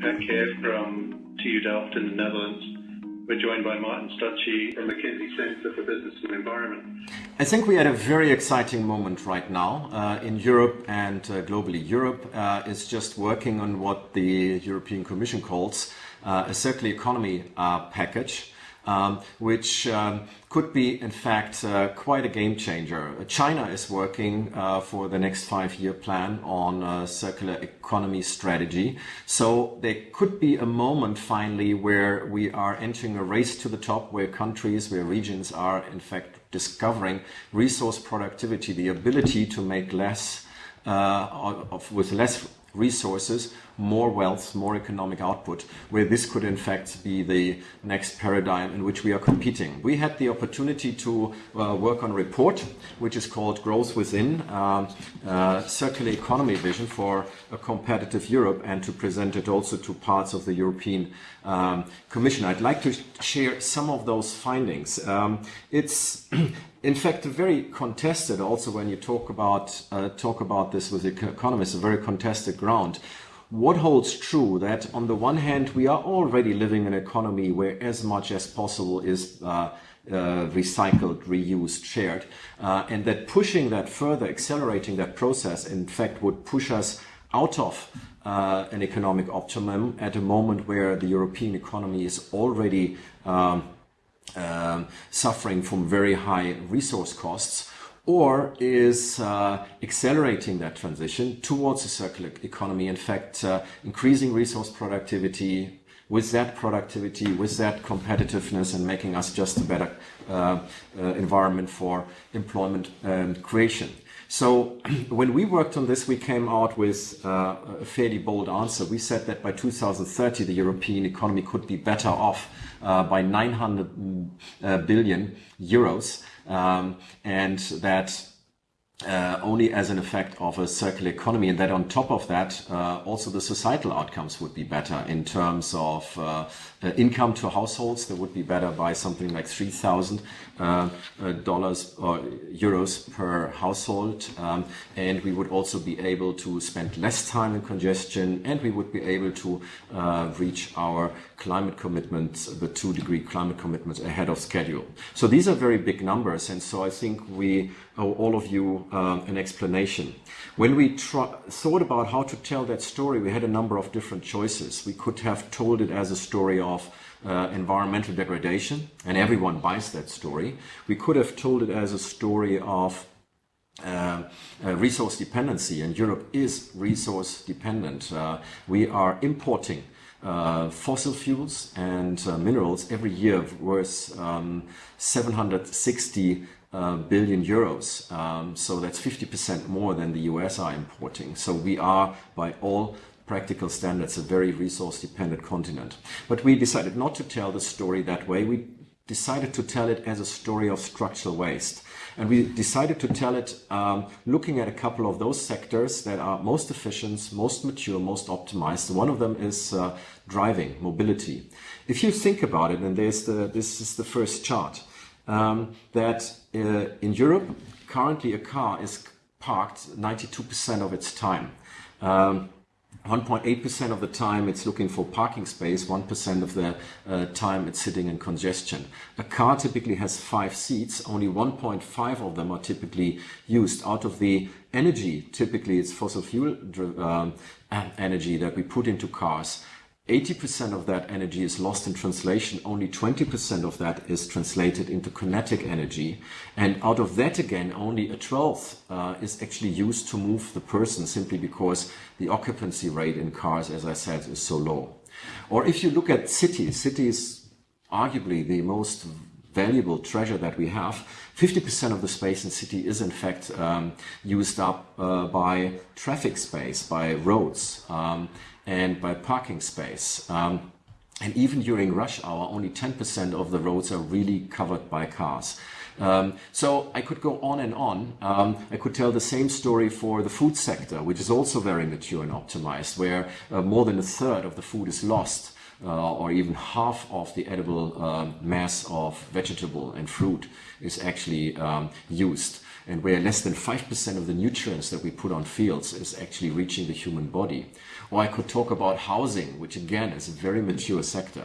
Kev from TU Delft in the Netherlands. We're joined by Martin Stuchtey from McKinsey Center for Business and Environment. I think we had a very exciting moment right now uh, in Europe and uh, globally. Europe uh, is just working on what the European Commission calls uh, a circular economy uh, package um, which um, could be, in fact, uh, quite a game changer. China is working uh, for the next five-year plan on a circular economy strategy. So there could be a moment finally where we are entering a race to the top, where countries, where regions are, in fact, discovering resource productivity, the ability to make less uh, of, with less resources, more wealth, more economic output, where this could in fact be the next paradigm in which we are competing. We had the opportunity to uh, work on a report which is called Growth Within, uh, uh, Circular Economy Vision for a Competitive Europe and to present it also to parts of the European um, Commission. I'd like to share some of those findings. Um, it's in fact a very contested also when you talk about uh, talk about this with economists a very contested ground what holds true that on the one hand we are already living in an economy where as much as possible is uh, uh, recycled, reused, shared, uh, and that pushing that further, accelerating that process, in fact, would push us out of uh, an economic optimum at a moment where the European economy is already um, um suffering from very high resource costs or is uh, accelerating that transition towards a circular economy, in fact, uh, increasing resource productivity, with that productivity, with that competitiveness, and making us just a better uh, uh environment for employment and creation. So when we worked on this, we came out with uh, a fairly bold answer. We said that by 2030, the European economy could be better off uh, by 900 billion euros um, and that uh, only as an effect of a circular economy and that on top of that uh, also the societal outcomes would be better in terms of uh, income to households that would be better by something like 3000 uh, uh, dollars or euros per household um, and we would also be able to spend less time in congestion and we would be able to reach our climate commitments the two degree climate commitments ahead of schedule so these are very big numbers and so I think we owe all of you an explanation. When we thought about how to tell that story, we had a number of different choices. We could have told it as a story of uh, environmental degradation, and everyone buys that story. We could have told it as a story of uh, uh, resource dependency, and Europe is resource dependent. Uh, we are importing uh, fossil fuels and uh, minerals every year worth um, 760 uh, billion euros. Um, so that's 50% more than the US are importing. So we are, by all practical standards, a very resource dependent continent. But we decided not to tell the story that way. We decided to tell it as a story of structural waste. And we decided to tell it um, looking at a couple of those sectors that are most efficient, most mature, most optimized. One of them is uh, driving, mobility. If you think about it, and there's the, this is the first chart, um, that uh, in Europe, currently a car is parked 92% of its time. 1.8% um, of the time it's looking for parking space, 1% of the uh, time it's sitting in congestion. A car typically has five seats, only 1.5 of them are typically used. Out of the energy, typically it's fossil fuel um, energy that we put into cars. 80% of that energy is lost in translation, only 20% of that is translated into kinetic energy. And out of that again, only a 12th uh, is actually used to move the person simply because the occupancy rate in cars, as I said, is so low. Or if you look at cities, cities arguably the most valuable treasure that we have. 50% of the space in city is in fact um, used up uh, by traffic space, by roads. Um, and by parking space. Um, and even during rush hour, only 10% of the roads are really covered by cars. Um, so I could go on and on. Um, I could tell the same story for the food sector, which is also very mature and optimized, where uh, more than a third of the food is lost. Uh, or even half of the edible uh, mass of vegetable and fruit is actually um, used. And where less than 5% of the nutrients that we put on fields is actually reaching the human body. Or I could talk about housing, which again is a very mature sector.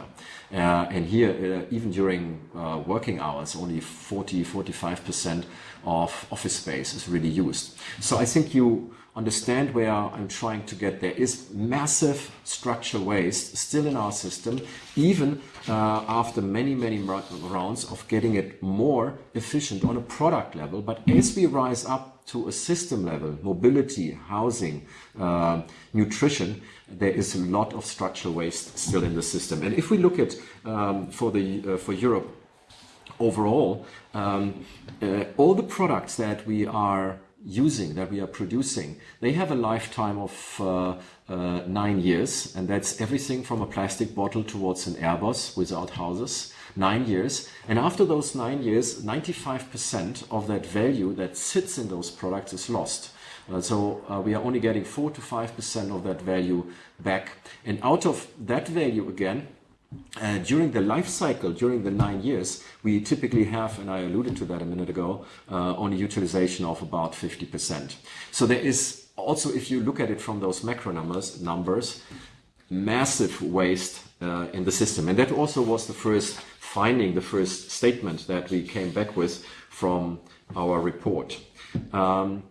Uh, and here, uh, even during uh, working hours, only 40, 45% of office space is really used. So I think you understand where I'm trying to get. There is massive structural waste still in our system, even uh, after many, many rounds of getting it more efficient on a product level. But as we rise up to a system level, mobility, housing, uh, nutrition, there is a lot of structural waste still in the system. And if we look at um, for the uh, for Europe overall, um, uh, all the products that we are using, that we are producing, they have a lifetime of uh, uh, nine years, and that's everything from a plastic bottle towards an Airbus without houses, nine years. And after those nine years, 95% of that value that sits in those products is lost. Uh, so uh, we are only getting 4 to 5% of that value back. And out of that value again, uh, during the life cycle, during the nine years, we typically have, and I alluded to that a minute ago, uh, only utilization of about 50%. So there is also, if you look at it from those macro numbers, numbers massive waste uh, in the system. And that also was the first finding, the first statement that we came back with from our report. Um,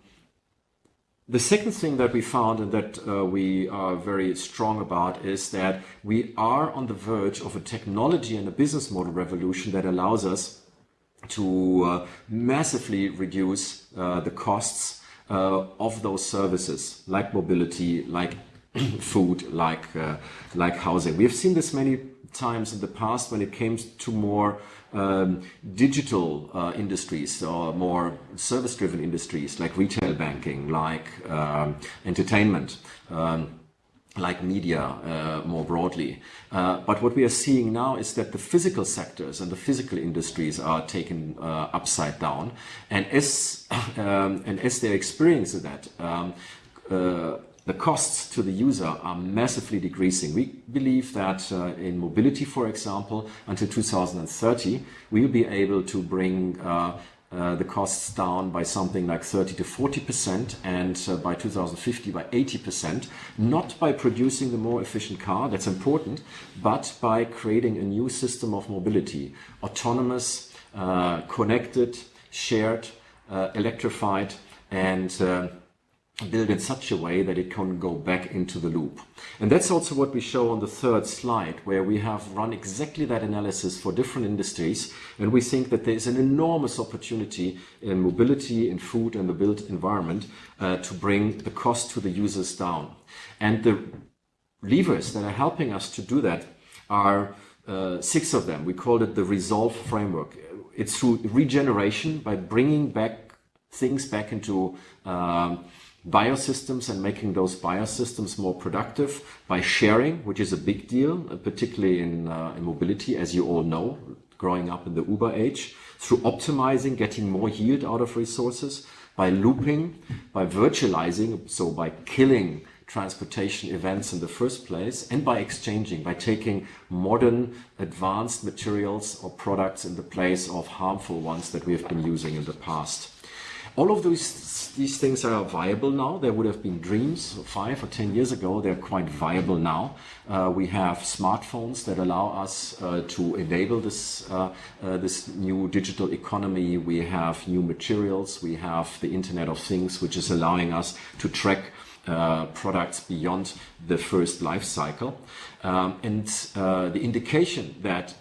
the second thing that we found and that uh, we are very strong about is that we are on the verge of a technology and a business model revolution that allows us to uh, massively reduce uh, the costs uh, of those services like mobility, like food, like, uh, like housing. We have seen this many times in the past when it came to more um, digital uh, industries or more service driven industries like retail banking, like um, entertainment. Um, like media uh, more broadly. Uh, but what we are seeing now is that the physical sectors and the physical industries are taken uh, upside down. And as, um, and as they're experiencing that, um, uh, the costs to the user are massively decreasing. We believe that uh, in mobility, for example, until 2030, we will be able to bring uh, uh, the costs down by something like 30 to 40 percent and uh, by 2050 by 80 percent not by producing the more efficient car that's important but by creating a new system of mobility autonomous uh, connected shared uh, electrified and built in such a way that it can go back into the loop. And that's also what we show on the third slide, where we have run exactly that analysis for different industries. And we think that there's an enormous opportunity in mobility, in food and the built environment uh, to bring the cost to the users down. And the levers that are helping us to do that are uh, six of them. We call it the Resolve framework. It's through regeneration by bringing back things back into um, biosystems and making those biosystems more productive by sharing, which is a big deal, uh, particularly in, uh, in mobility, as you all know, growing up in the Uber age, through optimizing, getting more yield out of resources, by looping, by virtualizing, so by killing transportation events in the first place, and by exchanging, by taking modern, advanced materials or products in the place of harmful ones that we have been using in the past. All of these, these things are viable now. There would have been dreams five or ten years ago. They're quite viable now. Uh, we have smartphones that allow us uh, to enable this, uh, uh this new digital economy. We have new materials. We have the Internet of Things, which is allowing us to track uh, products beyond the first life cycle. Um, and uh, the indication that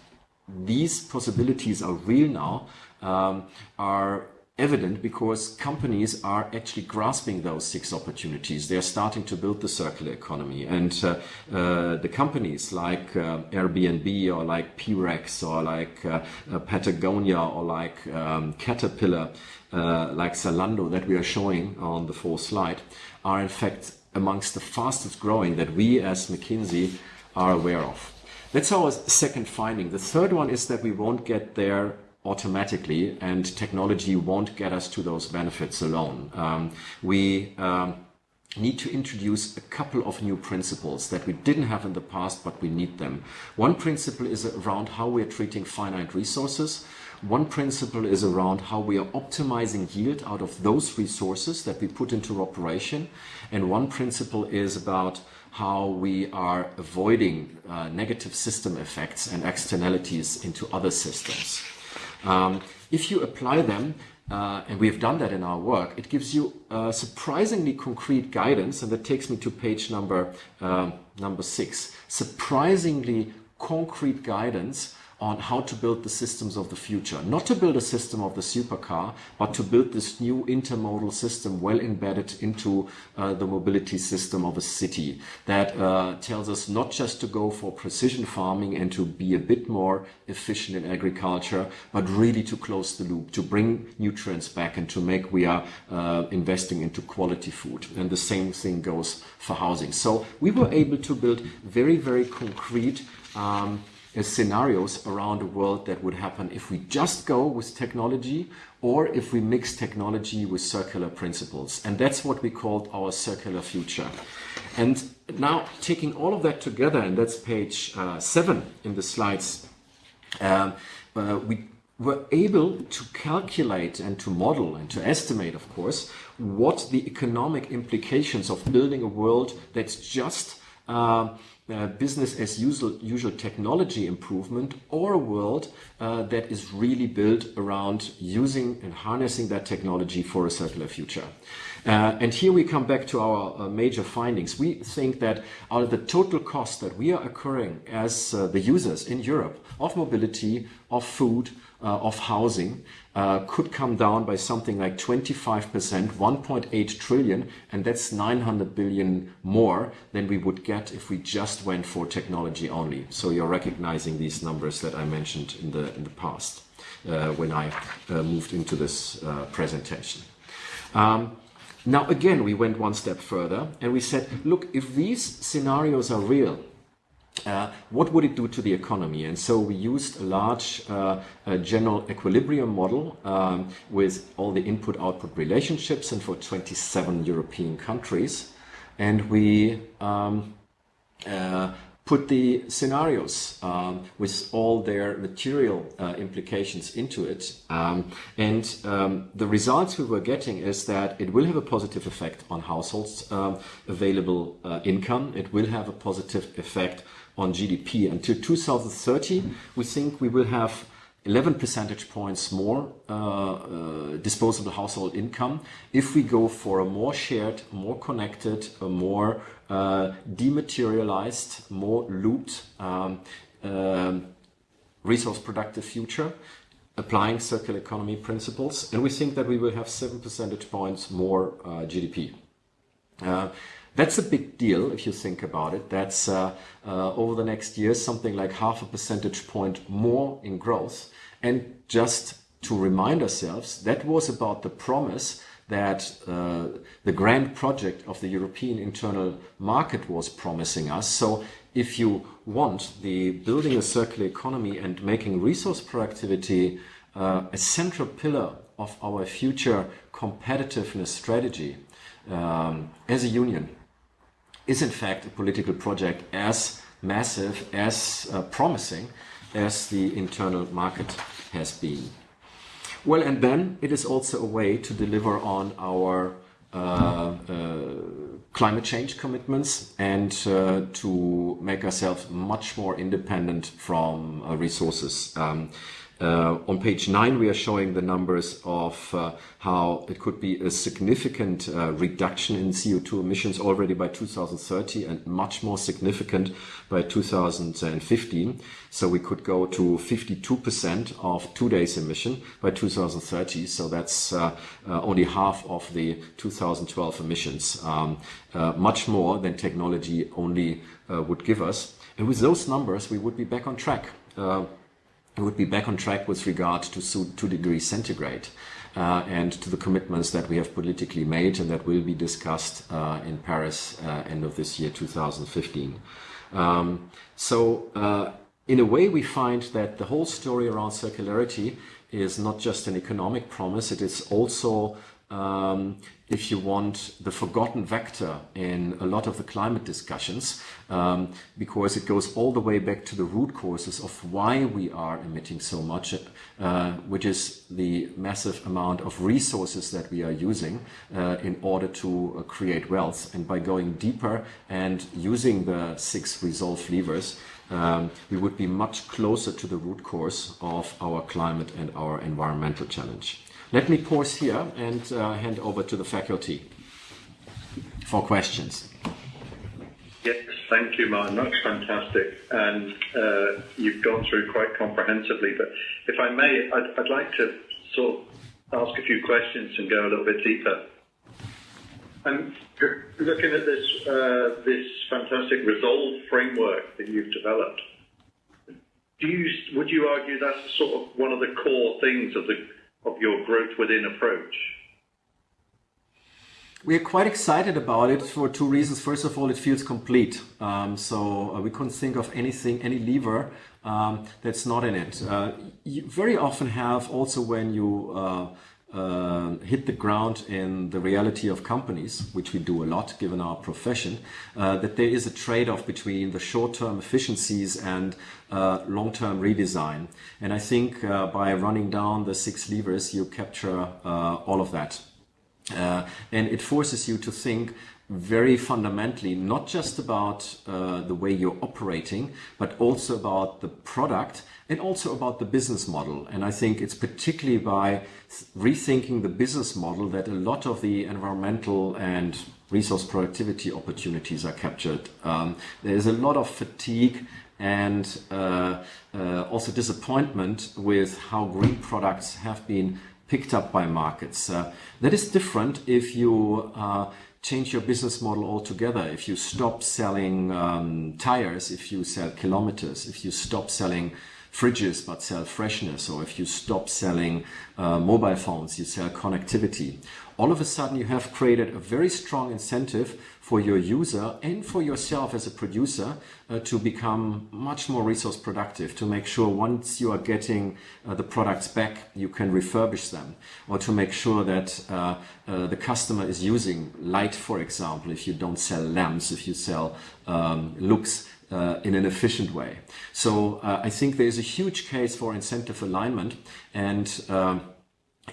these possibilities are real now um, are evident because companies are actually grasping those six opportunities. They're starting to build the circular economy. And uh, uh, the companies like uh, Airbnb or like P-Rex or like uh, uh, Patagonia or like um, Caterpillar, uh, like Zalando that we are showing on the fourth slide are in fact amongst the fastest growing that we as McKinsey are aware of. That's our second finding. The third one is that we won't get there automatically, and technology won't get us to those benefits alone. Um, we um, need to introduce a couple of new principles that we didn't have in the past, but we need them. One principle is around how we're treating finite resources. One principle is around how we are optimizing yield out of those resources that we put into operation. And one principle is about how we are avoiding uh, negative system effects and externalities into other systems. Um, if you apply them, uh, and we have done that in our work, it gives you uh, surprisingly concrete guidance, and that takes me to page number uh, number six. Surprisingly concrete guidance on how to build the systems of the future. Not to build a system of the supercar, but to build this new intermodal system well embedded into uh, the mobility system of a city that uh, tells us not just to go for precision farming and to be a bit more efficient in agriculture, but really to close the loop, to bring nutrients back and to make we are uh, investing into quality food. And the same thing goes for housing. So we were able to build very, very concrete um, scenarios around the world that would happen if we just go with technology or if we mix technology with circular principles. And that's what we called our circular future. And now taking all of that together, and that's page uh, seven in the slides, um, uh, we were able to calculate and to model and to estimate, of course, what the economic implications of building a world that's just uh, uh, business as usual, usual technology improvement or a world uh, that is really built around using and harnessing that technology for a circular future. Uh, and here we come back to our uh, major findings. We think that out of the total cost that we are occurring as the users in Europe of mobility, of food, of housing uh, could come down by something like 25%, 1.8 trillion, and that's 900 billion more than we would get if we just went for technology only. So you're recognizing these numbers that I mentioned in the, in the past uh, when I uh, moved into this uh, presentation. Um, now again, we went one step further and we said, look, if these scenarios are real, uh, what would it do to the economy? And so we used a large uh, general equilibrium model um, with all the input-output relationships and for 27 European countries. And we um, uh, put the scenarios um, with all their material uh, implications into it. Um, and um, the results we were getting is that it will have a positive effect on households' um, available income. It will have a positive effect on GDP. Until 2030, we think we will have 11 percentage points more uh, uh, disposable household income if we go for a more shared, more connected, a more uh, dematerialized, more looped, um, um resource productive future applying circular economy principles. And we think that we will have 7 percentage points more uh, GDP. That's a big deal if you think about it. That's uh, uh, over the next years something like half a percentage point more in growth. And just to remind ourselves, that was about the promise that uh, the grand project of the European internal market was promising us. So if you want the building a circular economy and making resource productivity uh, a central pillar of our future competitiveness strategy um, as a union, is in fact a political project as massive, as uh, promising as the internal market has been. Well, and then it is also a way to deliver on our uh, uh, climate change commitments and uh, to make ourselves much more independent from uh, resources. Um, uh, on page nine, we are showing the numbers of uh, how it could be a significant uh, reduction in CO2 emissions already by 2030 and much more significant by 2015. So we could go to 52% of today's emission by 2030. So that's uh, uh, only half of the 2012 emissions, um, uh, much more than technology only would give us. And with those numbers, we would be back on track would be back on track with regard to two degrees centigrade. Uh, and to the commitments that we have politically made and that will be discussed uh, in Paris uh, end of this year, 2015. Um, so uh, in a way, we find that the whole story around circularity is not just an economic promise, it is also um, if you want, the forgotten vector in a lot of the climate discussions, um, because it goes all the way back to the root causes of why we are emitting so much, uh, which is the massive amount of resources that we are using uh, in order to uh, create wealth. And by going deeper and using the six resolve levers, um, we would be much closer to the root cause of our climate and our environmental challenge. Let me pause here and uh, hand over to the faculty for questions. Yes, thank you, Martin. That's fantastic. And uh, you've gone through quite comprehensively. But if I may, I'd, I'd, like to sort of ask a few questions and go a little bit deeper. I'm looking at this, uh, this fantastic resolve framework that you've developed. Do you, would you argue that's sort of one of the core things of the of your growth within approach? We are quite excited about it for two reasons. First of all, it feels complete. Um, so uh, we couldn't think of anything, any lever um, that's not in it. Uh, you very often have also when you uh, uh, hit the ground in the reality of companies, which we do a lot given our profession, uh, that there is a trade-off between the short-term efficiencies and uh, long-term redesign. And I think uh, by running down the six levers, you capture uh, all of that. Uh, and it forces you to think very fundamentally, not just about uh, the way you're operating, but also about the product and also about the business model. And I think it's particularly by rethinking the business model that a lot of the environmental and resource productivity opportunities are captured. Um, there's a lot of fatigue and uh, uh, also disappointment with how green products have been picked up by markets. Uh, that is different if you uh, change your business model altogether. If you stop selling um, tires, if you sell kilometers, if you stop selling fridges but sell freshness, or if you stop selling uh, mobile phones, you sell connectivity. All of a sudden you have created a very strong incentive for your user and for yourself as a producer uh, to become much more resource productive, to make sure once you are getting uh, the products back, you can refurbish them, or to make sure that uh, uh the customer is using light, for example, if you don't sell lamps, if you sell um, lux, uh, in an efficient way. So uh, I think there's a huge case for incentive alignment and um,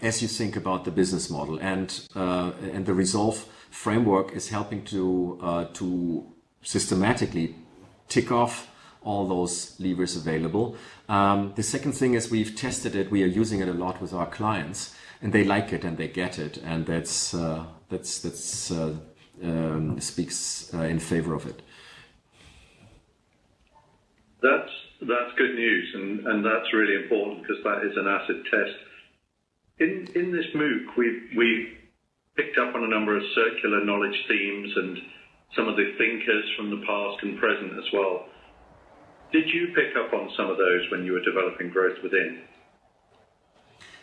as you think about the business model and uh, and the resolve framework is helping to uh, to systematically tick off all those levers available. Um, the second thing is we've tested it. We are using it a lot with our clients, and they like it and they get it, and that's uh, that's that's uh, um, speaks in favor of it. That's that's good news, and, and that's really important because that is an acid test. In in this MOOC, we we picked up on a number of circular knowledge themes and some of the thinkers from the past and present as well. Did you pick up on some of those when you were developing growth within?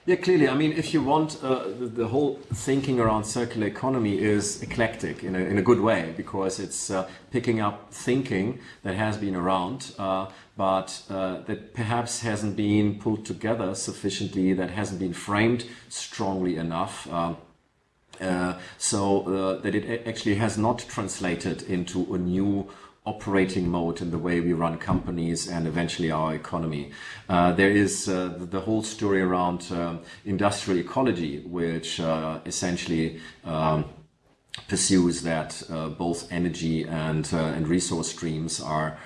Yeah, clearly. I mean, if you want, uh, the, the, whole thinking around circular economy is eclectic in a, in a good way because it's uh, picking up thinking that has been around, uh, but uh, that perhaps hasn't been pulled together sufficiently, that hasn't been framed strongly enough. Um, uh, so uh, that it actually has not translated into a new operating mode in the way we run companies and eventually our economy. Uh, there is uh, the whole story around uh, industrial ecology, which uh, essentially um, pursues that uh, both energy and, uh, and resource streams are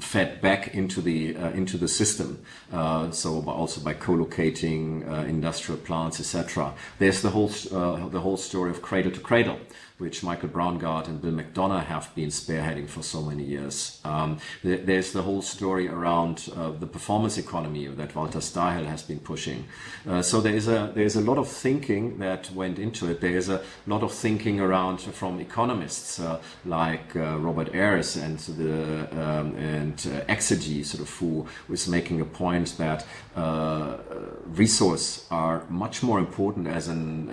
fed back into the uh, into the system. Uh, so also by co-locating uh, industrial plants, etc. There's the whole the whole story of cradle to cradle which Michael Braungart and Bill McDonough have been spearheading for so many years. Um, there's the whole story around uh, the performance economy that Walter Stahel has been pushing. Uh, so there is a there's a lot of thinking that went into it. There is a lot of thinking around from economists uh, like uh, Robert Ayres and the um, and uh, Exergy, sort of who was making a point that uh, resource are much more important as an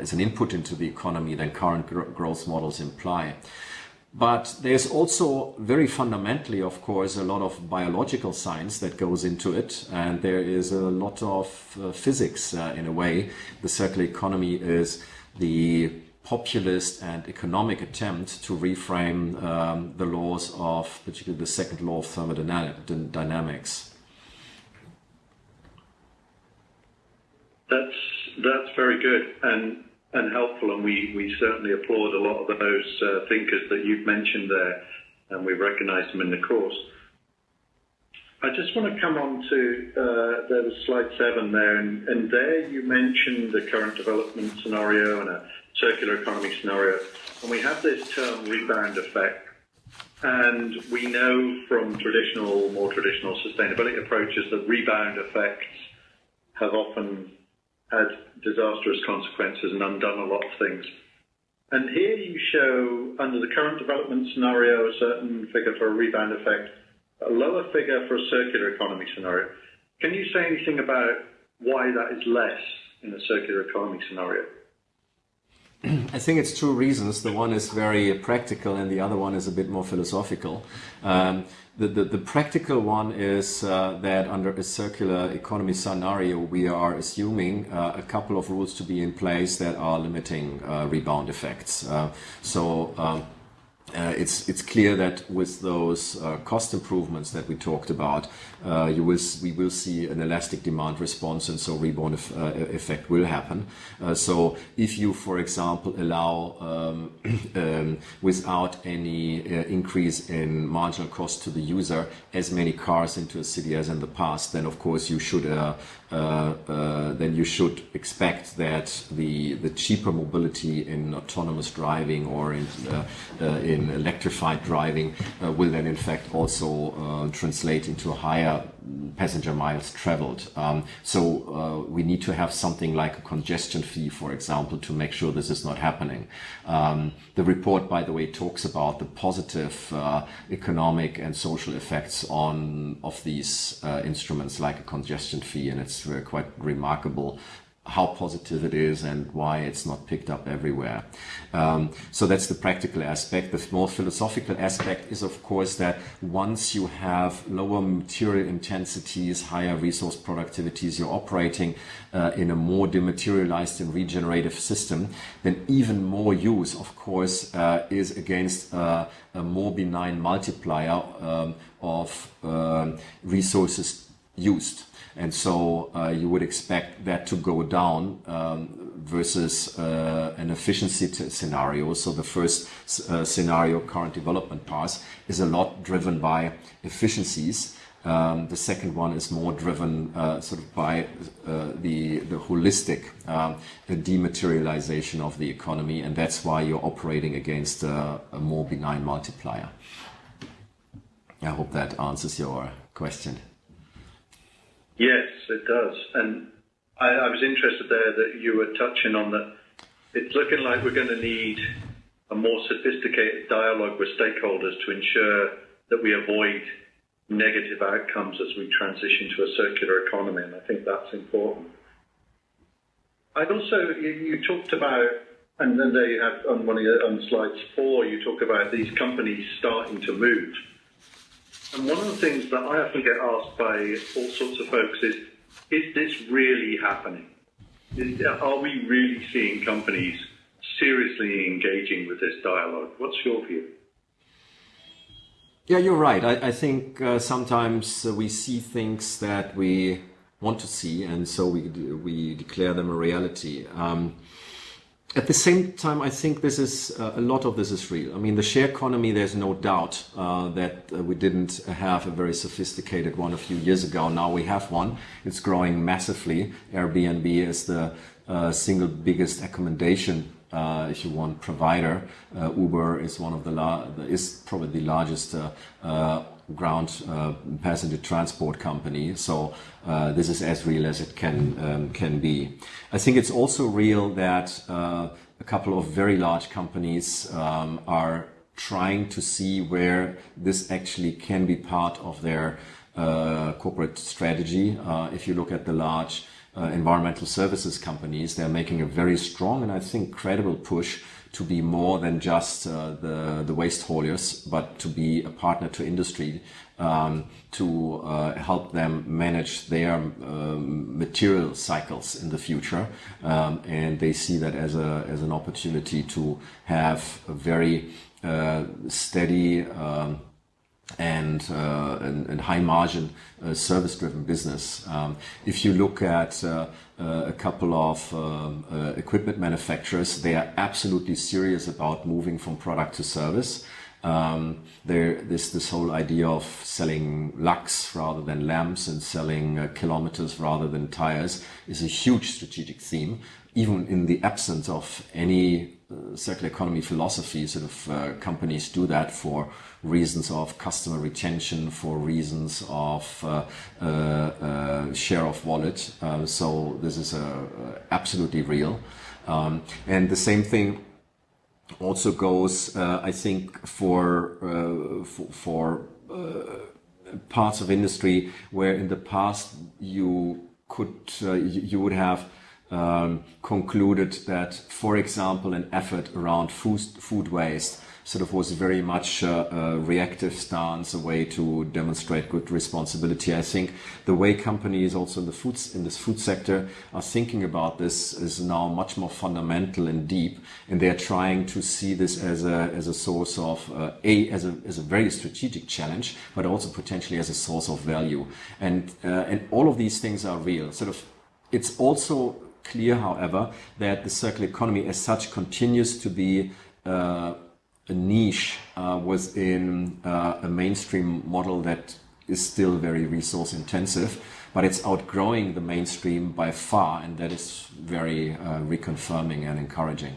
as an input into the economy than current growth models imply. but there's also very fundamentally, of course, a lot of biological science that goes into it, and there is a lot of uh, physics uh, in a way. The circular economy is the populist and economic attempt to reframe um, the laws of, particularly the second law of thermodynamics. That's that's very good, and and helpful, and we, certainly applaud a lot of those uh, thinkers that you've mentioned there, and we recognise them in the course. I just want to come on to uh, there was slide seven there, and, and there you mentioned the current development scenario and a circular economy scenario, and we have this term rebound effect. And we know from traditional, more traditional sustainability approaches that rebound effects have often had disastrous consequences and undone a lot of things. And here you show, under the current development scenario, a certain figure for a rebound effect, a lower figure for a circular economy scenario. Can you say anything about why that is less in a circular economy scenario? I think it's two reasons. The one is very practical, and the other one is a bit more philosophical. Um, the, the, the, practical one is uh, that under a circular economy scenario, we are assuming uh, a couple of rules to be in place that are limiting uh, rebound effects. Uh, so um, uh, it's it's clear that with those cost improvements that we talked about, you will we will see an elastic demand response, and so rebound uh, effect will happen. Uh, so if you, for example, allow um, um, without any uh, increase in marginal cost to the user as many cars into a city as in the past, then of course you should then you should expect that the the cheaper mobility in autonomous driving or in in electrified driving uh, will then in fact also uh, translate into a higher passenger miles traveled. Um, so uh, we need to have something like a congestion fee, for example, to make sure this is not happening. Um, the report, by the way, talks about the positive uh, economic and social effects on of these uh, instruments like a congestion fee, and it's uh, quite remarkable how positive it is and why it's not picked up everywhere. Um, so that's the practical aspect. The more philosophical aspect is, of course, that once you have lower material intensities, higher resource productivities, you're operating uh, in a more dematerialized and regenerative system, then even more use, of course, uh, is against uh, a more benign multiplier um, of um, resources used. And so uh, you would expect that to go down um, versus uh, an efficiency scenario. So the first uh, scenario, current development path, is a lot driven by efficiencies. Um, the second one is more driven uh, sort of by uh, the, the holistic um, dematerialization of the economy, and that's why you're operating against a, a more benign multiplier. I hope that answers your question. Yes, it does. And I, I was interested there that you were touching on that. It's looking like we're going to need a more sophisticated dialogue with stakeholders to ensure that we avoid negative outcomes as we transition to a circular economy, and I think that's important. I'd also, you, you talked about, and then there you have on one of your, on slides four, you talk about these companies starting to move. And one of the things that I often get asked by all sorts of folks is, is this really happening? Is, are we really seeing companies seriously engaging with this dialogue? What's your view? Yeah, you're right. I, I think uh, sometimes uh, we see things that we want to see, and so we we declare them a reality. Um, at the same time, I think this is uh, a lot of this is real. I mean, the share economy. There's no doubt uh, that uh, we didn't have a very sophisticated one a few years ago. Now we have one. It's growing massively. Airbnb is the uh, single biggest accommodation, uh, if you want, provider. Uh, Uber is one of the is probably the largest ground uh, passenger transport company. So uh, this is as real as it can um, can be. I think it's also real that uh, a couple of very large companies um, are trying to see where this actually can be part of their uh, corporate strategy. Uh, if you look at the large uh, environmental services companies, they're making a very strong and I think credible push to be more than just uh, the, the waste haulers, but to be a partner to industry um, to uh, help them manage their um, material cycles in the future. Um, and they see that as, a, as an opportunity to have a very uh, steady um, and, uh, and, and, high margin uh, service driven business. Um, if you look at uh, a couple of um, uh, equipment manufacturers, they are absolutely serious about moving from product to service. Um, there, this this whole idea of selling lux rather than lamps and selling uh, kilometers rather than tires is a huge strategic theme, even in the absence of any uh, circular economy philosophy. Sort of uh, companies do that for reasons of customer retention, for reasons of uh, uh, uh share of wallet. Uh, so this is absolutely real, um, and the same thing also goes, uh, I think, for uh, for, for uh, parts of industry where in the past you could you, you, would have um, concluded that, for example, an effort around food food waste sort of was very much a, a, reactive stance, a way to demonstrate good responsibility. I think the way companies also in the foods in this food sector are thinking about this is now much more fundamental and deep, and they are trying to see this as a as a source of uh, a as a as a very strategic challenge, but also potentially as a source of value. And uh, and all of these things are real. Sort of, it's also clear, however, that the circular economy as such continues to be uh, niche uh, in uh, a mainstream model that is still very resource intensive, but it's outgrowing the mainstream by far, and that is very uh, reconfirming and encouraging.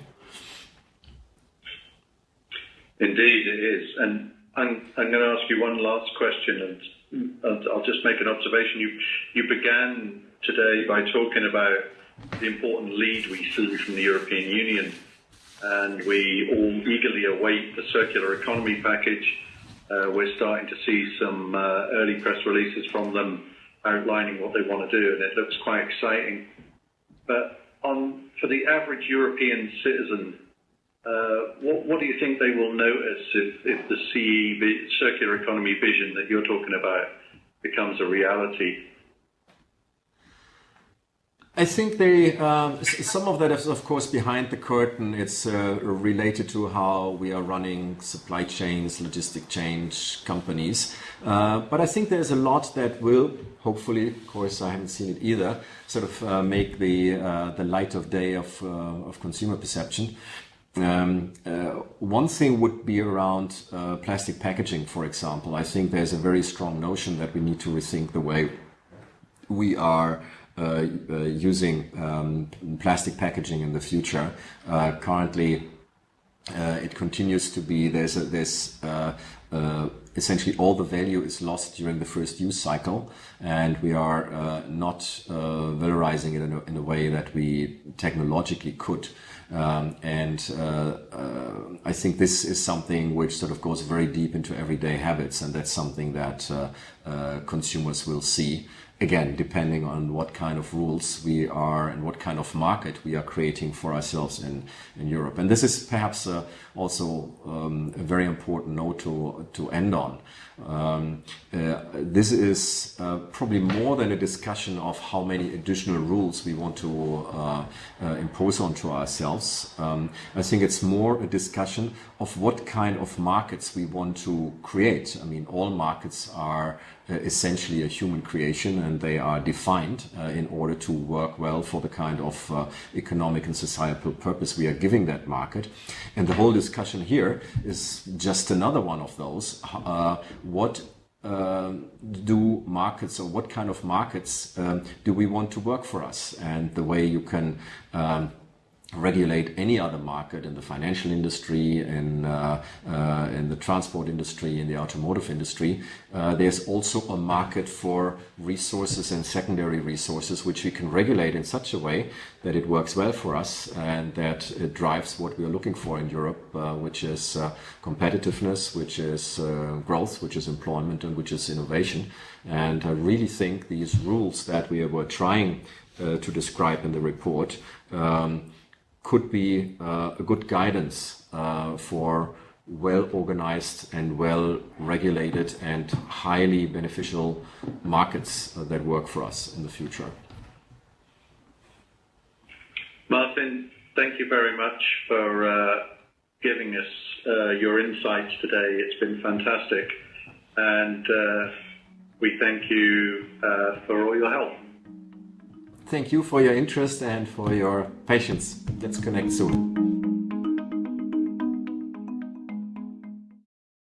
Indeed, it is. And I'm, I'm going to ask you one last question, and, and I'll just make an observation. You, you began today by talking about the important lead we see from the European Union and we all eagerly await the circular economy package. Uh, we're starting to see some uh, early press releases from them outlining what they want to do, and it looks quite exciting. But on for the average European citizen, uh, what, what, do you think they will notice if, if the CE circular economy vision that you're talking about becomes a reality? I think they, um, some of that is of course behind the curtain. It's uh, related to how we are running supply chains, logistic change companies. Uh, but I think there's a lot that will, hopefully, of course I haven't seen it either, sort of uh, make the, uh, the light of day of, uh, of consumer perception. Um, uh, one thing would be around plastic packaging, for example. I think there's a very strong notion that we need to rethink the way we are uh, uh, using um, plastic packaging in the future. Uh, currently, it continues to be there's a, essentially all the value is lost during the first use cycle and we are uh, not uh, valorizing it in a, in a, way that we technologically could um, and uh, I think this is something which sort of goes very deep into everyday habits and that's something that consumers will see again, depending on what kind of rules we are and what kind of market we are creating for ourselves in, in Europe. And this is perhaps uh, also um, a very important note to, to end on. Um, uh, this is uh, probably more than a discussion of how many additional rules we want to uh, uh, impose onto ourselves. Um, I think it's more a discussion of what kind of markets we want to create. I mean, all markets are essentially a human creation and they are defined uh, in order to work well for the kind of uh, economic and societal purpose we are giving that market. And the whole discussion here is just another one of those. Uh, what uh, do markets or what kind of markets um, do we want to work for us? And the way you can um, regulate any other market in the financial industry, in, uh, uh, in the transport industry, in the automotive industry. Uh, there's also a market for resources and secondary resources, which we can regulate in such a way that it works well for us and that it drives what we are looking for in Europe, uh, which is uh, competitiveness, which is uh, growth, which is employment, and which is innovation. And I really think these rules that we were trying to describe in the report um, could be uh, a good guidance uh, for well organized and well regulated and highly beneficial markets uh, that work for us in the future. Martin, thank you very much for giving us your insights today. It's been fantastic. And we thank you for all your help. Thank you for your interest and for your patience. Let's connect soon.